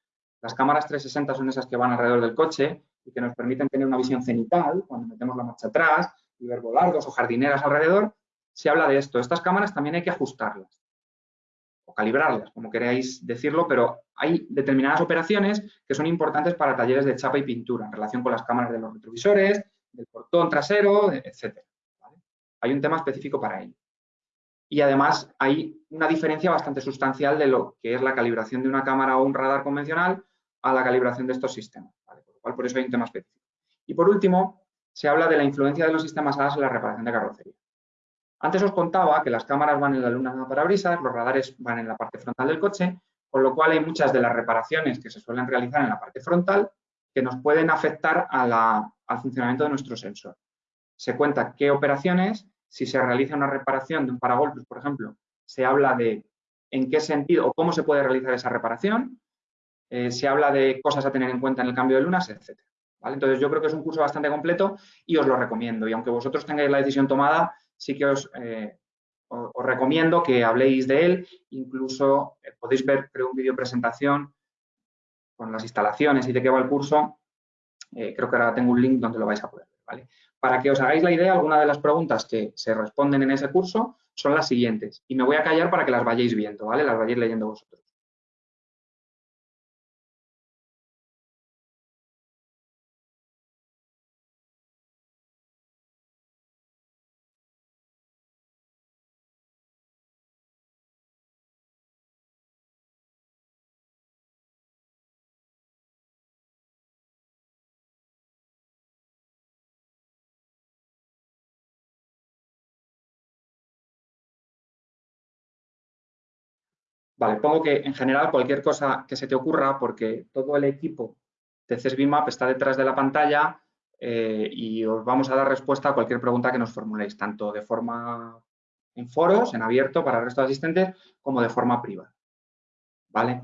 Las cámaras 360 son esas que van alrededor del coche y que nos permiten tener una visión cenital cuando metemos la marcha atrás y ver volardos o jardineras alrededor. Se habla de esto. Estas cámaras también hay que ajustarlas calibrarlas, como queráis decirlo, pero hay determinadas operaciones que son importantes para talleres de chapa y pintura en relación con las cámaras de los retrovisores, del portón trasero, etc. Hay un tema específico para ello. Y además hay una diferencia bastante sustancial de lo que es la calibración de una cámara o un radar convencional a la calibración de estos sistemas. Por lo cual, por eso hay un tema específico. Y por último, se habla de la influencia de los sistemas ADAS en la reparación de carrocería. Antes os contaba que las cámaras van en la luna de parabrisas, los radares van en la parte frontal del coche, con lo cual hay muchas de las reparaciones que se suelen realizar en la parte frontal que nos pueden afectar al funcionamiento de nuestro sensor. Se cuenta qué operaciones, si se realiza una reparación de un paragolpes, por ejemplo, se habla de en qué sentido o cómo se puede realizar esa reparación, eh, se habla de cosas a tener en cuenta en el cambio de lunas, etc. Entonces, yo creo que es un curso bastante completo y os lo recomiendo. Y aunque vosotros tengáis la decisión tomada, sí que os, eh, os, recomiendo que habléis de él. Incluso eh, podéis ver, creo, un vídeo presentación con las instalaciones y de qué va el curso. Eh, creo que ahora tengo un link donde lo vais a poder ver. ¿vale? Para que os hagáis la idea, algunas de las preguntas que se responden en ese curso son las siguientes. Y me voy a callar para que las vayáis viendo, ¿vale? Las vayáis leyendo vosotros. Vale, pongo que en general cualquier cosa que se te ocurra, porque todo el equipo de CESBIMAP está detrás de la pantalla eh, y os vamos a dar respuesta a cualquier pregunta que nos formuléis, tanto de forma en foros, en abierto para el resto de asistentes, como de forma privada. ¿Vale?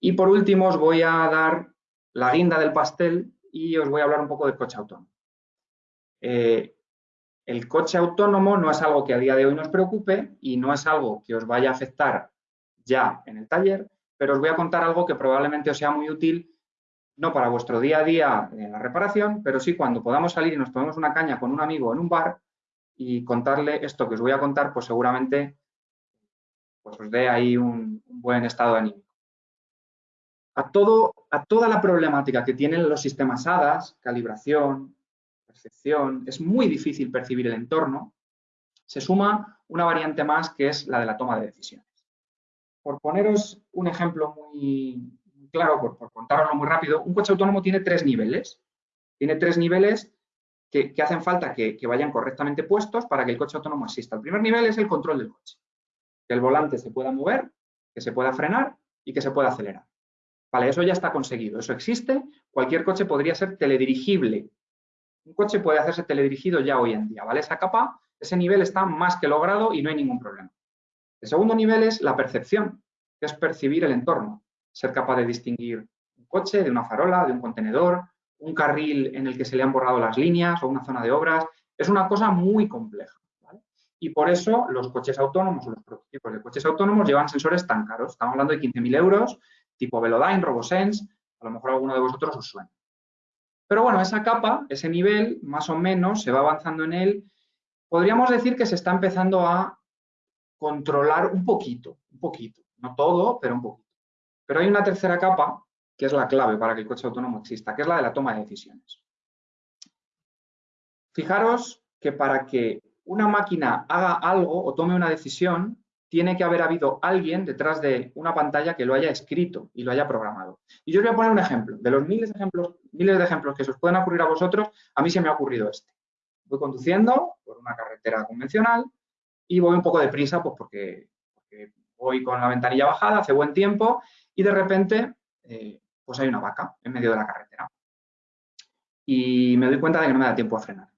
Y por último os voy a dar la guinda del pastel y os voy a hablar un poco del coche autónomo. Eh, el coche autónomo no es algo que a día de hoy nos preocupe y no es algo que os vaya a afectar ya en el taller, pero os voy a contar algo que probablemente os sea muy útil, no para vuestro día a día en la reparación, pero sí cuando podamos salir y nos tomemos una caña con un amigo en un bar y contarle esto que os voy a contar, pues seguramente pues os dé ahí un, buen estado de ánimo. A, todo, a toda la problemática que tienen los sistemas HADAS, calibración, percepción, es muy difícil percibir el entorno, se suma una variante más que es la de la toma de decisiones. Por poneros un ejemplo muy claro, por, por contaroslo muy rápido, un coche autónomo tiene tres niveles. Tiene tres niveles que, hacen falta que, vayan correctamente puestos para que el coche autónomo exista. El primer nivel es el control del coche. Que el volante se pueda mover, que se pueda frenar y que se pueda acelerar. Vale, eso ya está conseguido, eso existe. Cualquier coche podría ser teledirigible. Un coche puede hacerse teledirigido ya hoy en día, ¿vale? Esa capa, ese nivel está más que logrado y no hay ningún problema. El segundo nivel es la percepción, que es percibir el entorno, ser capaz de distinguir un coche de una farola, de un contenedor, un carril en el que se le han borrado las líneas o una zona de obras. Es una cosa muy compleja. Y por eso los coches autónomos o los prototipos de coches autónomos llevan sensores tan caros. Estamos hablando de 15.000 euros, tipo Velodyne, RoboSense, a lo mejor alguno de vosotros os suena. Pero bueno, esa capa, ese nivel, más o menos, se va avanzando en él. Podríamos decir que se está empezando a controlar un poquito, un poquito, no todo, pero un poquito. Pero hay una tercera capa que es la clave para que el coche autónomo exista, que es la de la toma de decisiones. Fijaros que para que una máquina haga algo o tome una decisión, tiene que haber habido alguien detrás de una pantalla que lo haya escrito y lo haya programado. Y yo os voy a poner un ejemplo. De los miles de ejemplos, miles de ejemplos que se os pueden ocurrir a vosotros, a mí se me ha ocurrido este. Voy conduciendo por una carretera convencional y voy un poco deprisa pues porque, voy con la ventanilla bajada, hace buen tiempo y de repente eh, pues hay una vaca en medio de la carretera. Y me doy cuenta de que no me da tiempo a frenar.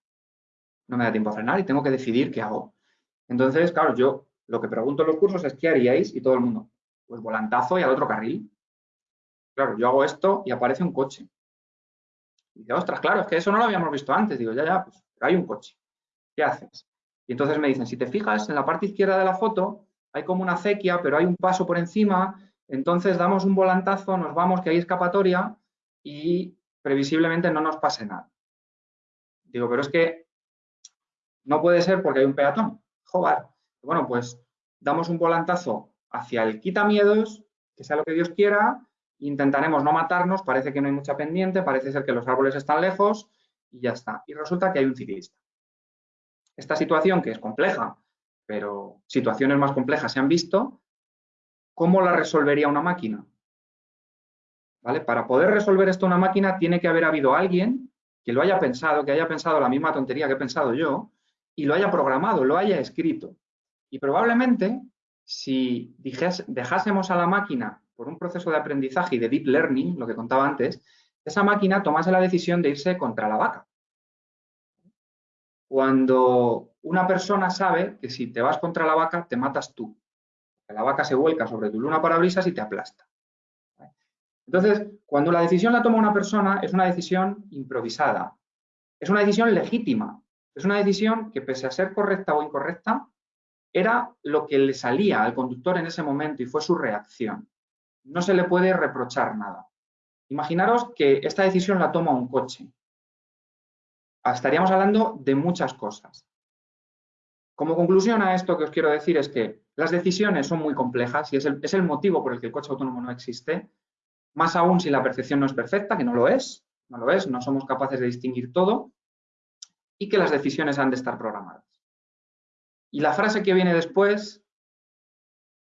No me da tiempo a frenar y tengo que decidir qué hago. Entonces, claro, yo lo que pregunto en los cursos es ¿qué haríais? Y todo el mundo, pues volantazo y al otro carril. Claro, yo hago esto y aparece un coche. Y digo, ostras, claro, es que eso no lo habíamos visto antes. Digo, ya, ya, pues hay un coche. ¿Qué haces? Y entonces me dicen, si te fijas, en la parte izquierda de la foto hay como una acequia, pero hay un paso por encima, entonces damos un volantazo, nos vamos, que hay escapatoria y previsiblemente no nos pase nada. Digo, pero es que no puede ser porque hay un peatón. Joder. Bueno, pues damos un volantazo hacia el quitamiedos, que sea lo que Dios quiera, intentaremos no matarnos, parece que no hay mucha pendiente, parece ser que los árboles están lejos y ya está. Y resulta que hay un ciclista. Esta situación, que es compleja, pero situaciones más complejas se han visto, ¿cómo la resolvería una máquina? ¿Vale? Para poder resolver esto una máquina tiene que haber habido alguien que lo haya pensado, que haya pensado la misma tontería que he pensado yo y lo haya programado, lo haya escrito. Y probablemente, si dejásemos a la máquina por un proceso de aprendizaje y de deep learning, lo que contaba antes, esa máquina tomase la decisión de irse contra la vaca. Cuando una persona sabe que si te vas contra la vaca, te matas tú. La vaca se vuelca sobre tu luna parabrisas y te aplasta. Entonces, cuando la decisión la toma una persona, es una decisión improvisada. Es una decisión legítima. Es una decisión que, pese a ser correcta o incorrecta, era lo que le salía al conductor en ese momento y fue su reacción. No se le puede reprochar nada. Imaginaros que esta decisión la toma un coche. Estaríamos hablando de muchas cosas. Como conclusión a esto que os quiero decir es que las decisiones son muy complejas y es el, motivo por el que el coche autónomo no existe, más aún si la percepción no es perfecta, que no lo es, no lo es, no somos capaces de distinguir todo, y que las decisiones han de estar programadas. Y la frase que viene después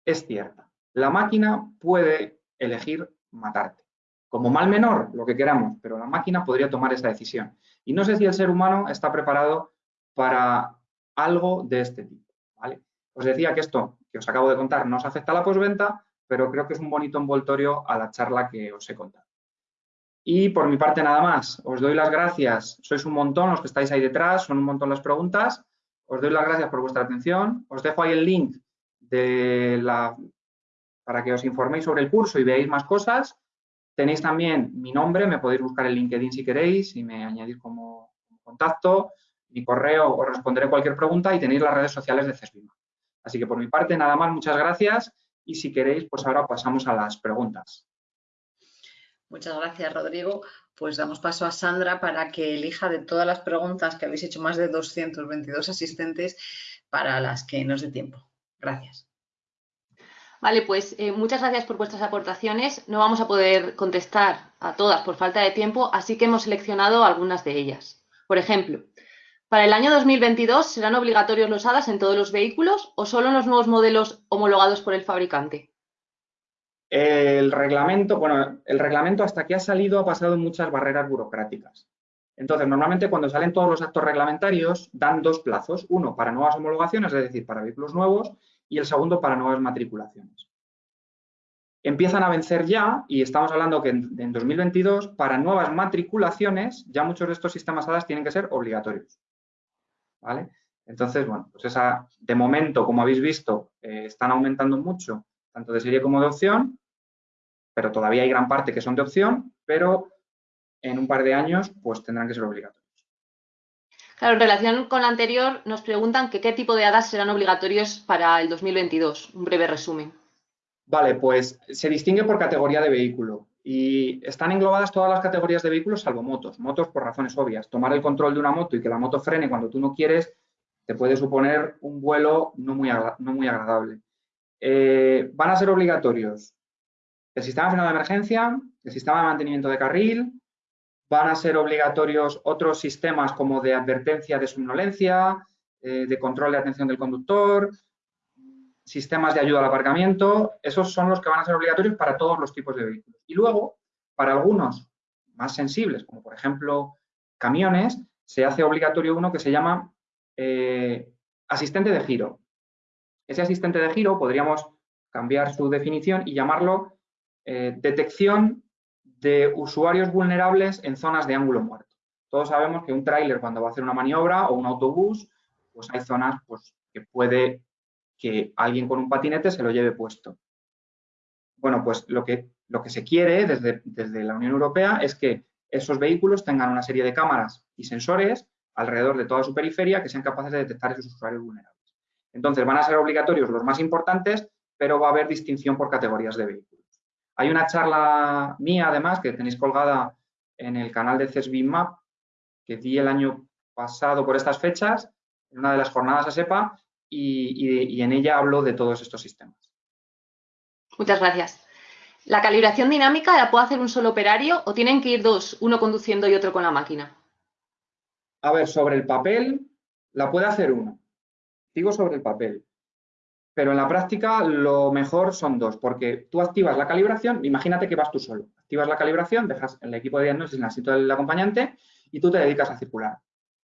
es cierta. La máquina puede elegir matarte. Como mal menor, lo que queramos, pero la máquina podría tomar esa decisión. Y no sé si el ser humano está preparado para algo de este tipo. ¿vale? Os decía que esto que os acabo de contar no os afecta a la posventa, pero creo que es un bonito envoltorio a la charla que os he contado. Y por mi parte nada más, os doy las gracias, sois un montón los que estáis ahí detrás, son un montón las preguntas, os doy las gracias por vuestra atención, os dejo ahí el link de la, para que os informéis sobre el curso y veáis más cosas. Tenéis también mi nombre, me podéis buscar en LinkedIn si queréis y me añadís como contacto, mi correo, os responderé cualquier pregunta y tenéis las redes sociales de CESBIMA. Así que por mi parte nada más, muchas gracias y si queréis pues ahora pasamos a las preguntas. Muchas gracias, Rodrigo. Pues damos paso a Sandra para que elija de todas las preguntas que habéis hecho más de 222 asistentes para las que nos dé tiempo. Gracias. Vale, pues eh, muchas gracias por vuestras aportaciones. No vamos a poder contestar a todas por falta de tiempo, así que hemos seleccionado algunas de ellas. Por ejemplo, ¿para el año 2022 serán obligatorios los HADAS en todos los vehículos o solo en los nuevos modelos homologados por el fabricante? El reglamento, bueno, el reglamento hasta que ha salido ha pasado muchas barreras burocráticas. Entonces, normalmente cuando salen todos los actos reglamentarios dan dos plazos, uno para nuevas homologaciones, es decir, para vehículos nuevos, y el segundo para nuevas matriculaciones. Empiezan a vencer ya, y estamos hablando que en, en 2022, para nuevas matriculaciones, ya muchos de estos sistemas HADAS tienen que ser obligatorios. ¿Vale? Entonces, bueno, pues esa, de momento, como habéis visto, eh, están aumentando mucho tanto de serie como de opción, pero todavía hay gran parte que son de opción, pero en un par de años pues tendrán que ser obligatorios. Claro, en relación con la anterior, nos preguntan qué tipo de hadas serán obligatorios para el 2022. Un breve resumen. Vale, pues se distingue por categoría de vehículo y están englobadas todas las categorías de vehículos salvo motos. Motos por razones obvias. Tomar el control de una moto y que la moto frene cuando tú no quieres te puede suponer un vuelo no muy, no muy agradable. Eh, van a ser obligatorios el sistema de de emergencia, el sistema de mantenimiento de carril, van a ser obligatorios otros sistemas como de advertencia de somnolencia, eh, de control de atención del conductor, sistemas de ayuda al aparcamiento, esos son los que van a ser obligatorios para todos los tipos de vehículos. Y luego, para algunos más sensibles, como por ejemplo camiones, se hace obligatorio uno que se llama eh, asistente de giro. Ese asistente de giro podríamos cambiar su definición y llamarlo eh, detección de usuarios vulnerables en zonas de ángulo muerto. Todos sabemos que un tráiler cuando va a hacer una maniobra o un autobús, pues hay zonas pues, que puede que alguien con un patinete se lo lleve puesto. Bueno, pues lo que, lo que se quiere desde, desde la Unión Europea es que esos vehículos tengan una serie de cámaras y sensores alrededor de toda su periferia que sean capaces de detectar esos usuarios vulnerables. Entonces, van a ser obligatorios los más importantes, pero va a haber distinción por categorías de vehículos. Hay una charla mía, además, que tenéis colgada en el canal de CESBIMAP, que di el año pasado por estas fechas, en una de las jornadas a SEPA, y, en ella hablo de todos estos sistemas. Muchas gracias. ¿La calibración dinámica la puede hacer un solo operario o tienen que ir dos, uno conduciendo y otro con la máquina? A ver, sobre el papel la puede hacer uno digo sobre el papel. Pero en la práctica lo mejor son dos, porque tú activas la calibración, imagínate que vas tú solo, activas la calibración, dejas el equipo de diagnóstico en el del acompañante y tú te dedicas a circular.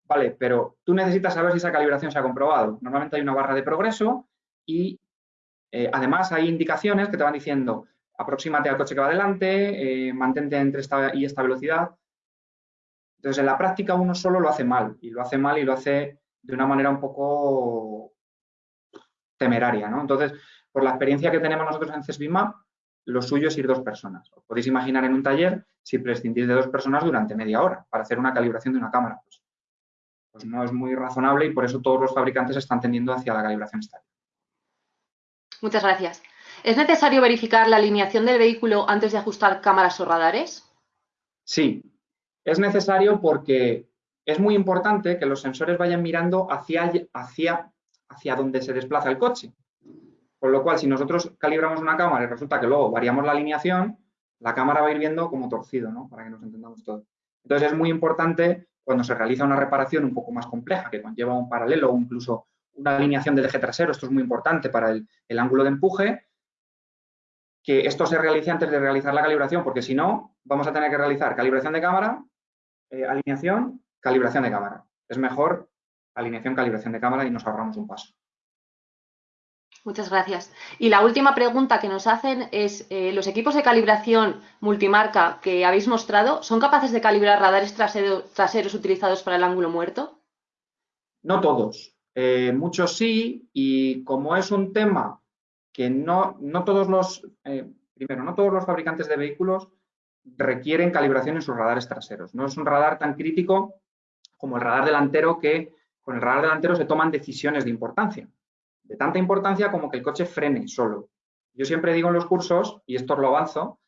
Vale, pero tú necesitas saber si esa calibración se ha comprobado. Normalmente hay una barra de progreso y eh, además hay indicaciones que te van diciendo aproxímate al coche que va adelante, eh, mantente entre esta y esta velocidad. Entonces, en la práctica uno solo lo hace mal y lo hace mal y lo hace de una manera un poco temeraria, ¿no? Entonces, por la experiencia que tenemos nosotros en CESBIMAP, lo suyo es ir dos personas. Os podéis imaginar en un taller si prescindís de dos personas durante media hora para hacer una calibración de una cámara. Pues, pues no es muy razonable y por eso todos los fabricantes están tendiendo hacia la calibración estática. Muchas gracias. ¿Es necesario verificar la alineación del vehículo antes de ajustar cámaras o radares? Sí, es necesario porque es muy importante que los sensores vayan mirando hacia, hacia, hacia donde se desplaza el coche. Con lo cual, si nosotros calibramos una cámara y resulta que luego variamos la alineación, la cámara va a ir viendo como torcido, ¿no? Para que nos entendamos todos. Entonces, es muy importante cuando se realiza una reparación un poco más compleja, que conlleva un paralelo o incluso una alineación del eje trasero, esto es muy importante para el, el ángulo de empuje, que esto se realice antes de realizar la calibración, porque si no, vamos a tener que realizar calibración de cámara, eh, alineación calibración de cámara. Es mejor alineación, calibración de cámara y nos ahorramos un paso. Muchas gracias. Y la última pregunta que nos hacen es, eh, ¿los equipos de calibración multimarca que habéis mostrado son capaces de calibrar radares traseros utilizados para el ángulo muerto? No todos. Eh, muchos sí, y como es un tema que no, no todos los, eh, primero, no todos los fabricantes de vehículos requieren calibración en sus radares traseros. No es un radar tan crítico como el radar delantero que con el radar delantero se toman decisiones de importancia de tanta importancia como que el coche frene solo. Yo siempre digo en los cursos, y esto lo avanzo,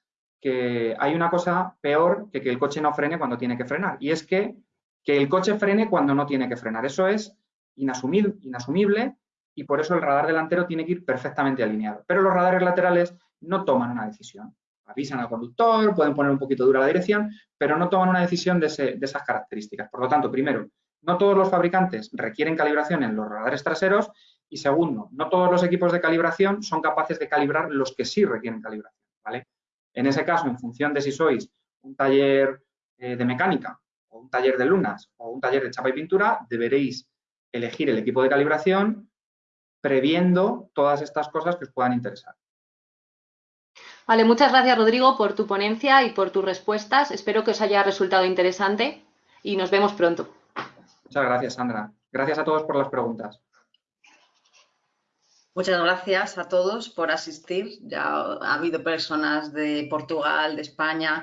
que hay una cosa peor que que el coche no frene cuando tiene que frenar, y es que, que el coche frene cuando no tiene que frenar. Eso es inasumible, inasumible y por eso el radar delantero tiene que ir perfectamente alineado. Pero los radares laterales no toman una decisión. Avisan al conductor, pueden poner un poquito dura la dirección, pero no toman una decisión de, de esas características. Por lo tanto, primero, no todos los fabricantes requieren calibración en los radares traseros y segundo, no todos los equipos de calibración son capaces de calibrar los que sí requieren calibración. ¿vale? En ese caso, en función de si sois un taller eh, de mecánica o un taller de lunas o un taller de chapa y pintura, deberéis elegir el equipo de calibración previendo todas estas cosas que os puedan interesar. Vale, muchas gracias Rodrigo por tu ponencia y por tus respuestas. Espero que os haya resultado interesante y nos vemos pronto. Muchas gracias, Sandra. Gracias a todos por las preguntas. Muchas gracias a todos por asistir. Ya ha habido personas de Portugal, de España,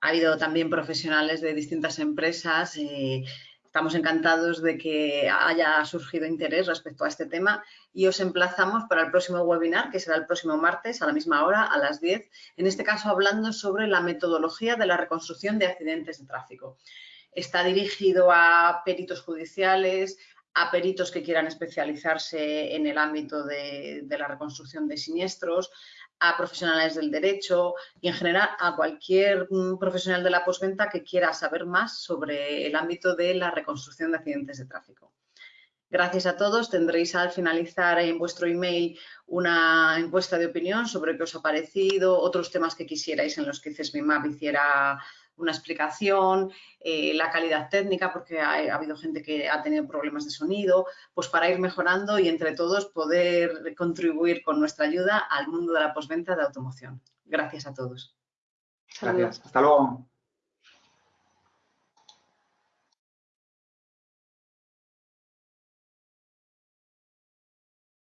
ha habido también profesionales de distintas empresas. Eh, estamos encantados de que haya surgido interés respecto a este tema y os emplazamos para el próximo webinar, que será el próximo martes a la misma hora, a las 10, en este caso hablando sobre la metodología de la reconstrucción de accidentes de tráfico. Está dirigido a peritos judiciales, a peritos que quieran especializarse en el ámbito de, la reconstrucción de siniestros, a profesionales del derecho y en general a cualquier mm, profesional de la postventa que quiera saber más sobre el ámbito de la reconstrucción de accidentes de tráfico. Gracias a todos. Tendréis al finalizar en vuestro email una encuesta de opinión sobre qué os ha parecido, otros temas que quisierais en los que CESMIMAP hiciera una explicación, eh, la calidad técnica, porque ha, ha, habido gente que ha tenido problemas de sonido, pues para ir mejorando y entre todos poder contribuir con nuestra ayuda al mundo de la postventa de automoción. Gracias a todos. Gracias. Hasta luego.